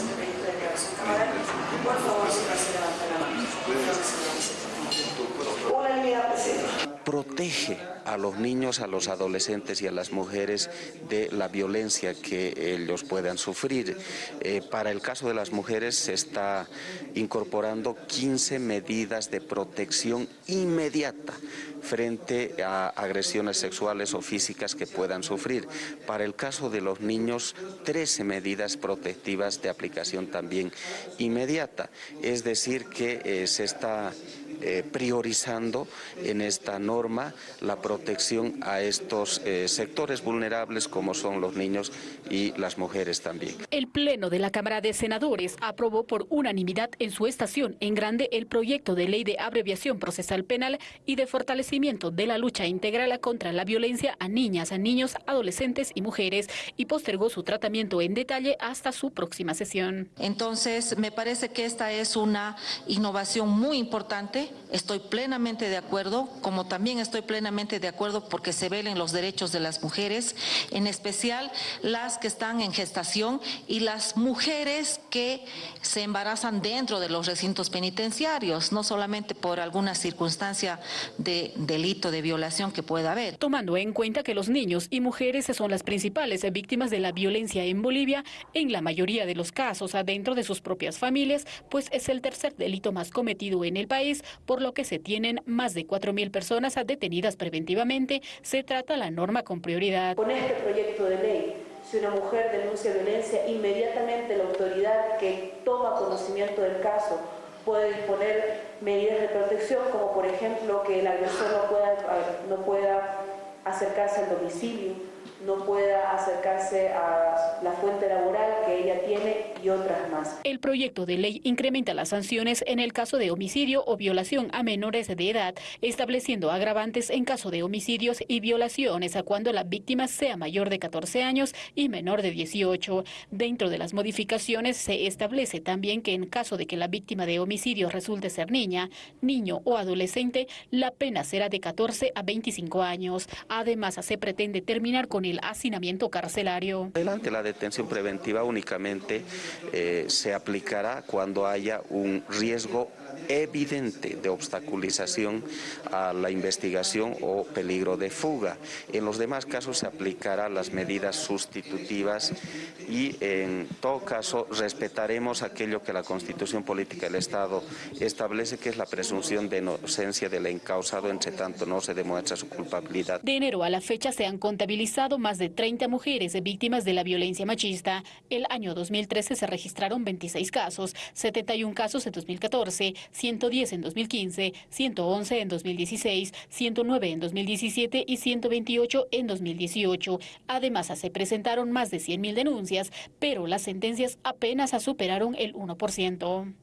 Por favor, si no se levanta la mano. Protege a los niños, a los adolescentes y a las mujeres de la violencia que ellos puedan sufrir. Eh, para el caso de las mujeres se está incorporando 15 medidas de protección inmediata frente a agresiones sexuales o físicas que puedan sufrir. Para el caso de los niños, 13 medidas protectivas de aplicación también inmediata. Es decir, que eh, se está eh, priorizando en esta norma la protección a estos eh, sectores vulnerables como son los niños y las mujeres también. El Pleno de la Cámara de Senadores aprobó por unanimidad en su estación en grande el proyecto de ley de abreviación procesal penal y de fortalecimiento de la lucha integral contra la violencia a niñas, a niños, adolescentes y mujeres y postergó su tratamiento en detalle hasta su próxima sesión. Entonces, me parece que esta es una innovación muy importante estoy plenamente de acuerdo, como también estoy plenamente de acuerdo porque se velen los derechos de las mujeres, en especial las que están en gestación y las mujeres que se embarazan dentro de los recintos penitenciarios, no solamente por alguna circunstancia de delito de violación que pueda haber. Tomando en cuenta que los niños y mujeres son las principales víctimas de la violencia en Bolivia, en la mayoría de los casos adentro de sus propias familias, pues es el tercer delito más cometido en el país, por lo que se tienen más de 4.000 personas detenidas preventivamente, se trata la norma con prioridad. Con este proyecto de ley, si una mujer denuncia violencia, inmediatamente la autoridad que toma conocimiento del caso puede disponer medidas de protección, como por ejemplo que el agresor no pueda, no pueda acercarse al domicilio, no pueda acercarse a la fuente laboral ella tiene y otras más. El proyecto de ley incrementa las sanciones en el caso de homicidio o violación a menores de edad, estableciendo agravantes en caso de homicidios y violaciones a cuando la víctima sea mayor de 14 años y menor de 18. Dentro de las modificaciones se establece también que en caso de que la víctima de homicidio resulte ser niña, niño o adolescente, la pena será de 14 a 25 años. Además, se pretende terminar con el hacinamiento carcelario. Adelante, la detención preventiva eh, se aplicará cuando haya un riesgo evidente de obstaculización a la investigación o peligro de fuga. En los demás casos se aplicarán las medidas sustitutivas y en todo caso respetaremos aquello que la Constitución Política del Estado establece que es la presunción de inocencia del encausado entre tanto no se demuestra su culpabilidad. De enero a la fecha se han contabilizado más de 30 mujeres víctimas de la violencia machista. El año 2013 se registraron 26 casos, 71 casos en 2014, 110 en 2015, 111 en 2016, 109 en 2017 y 128 en 2018. Además, se presentaron más de 100.000 denuncias, pero las sentencias apenas superaron el 1%.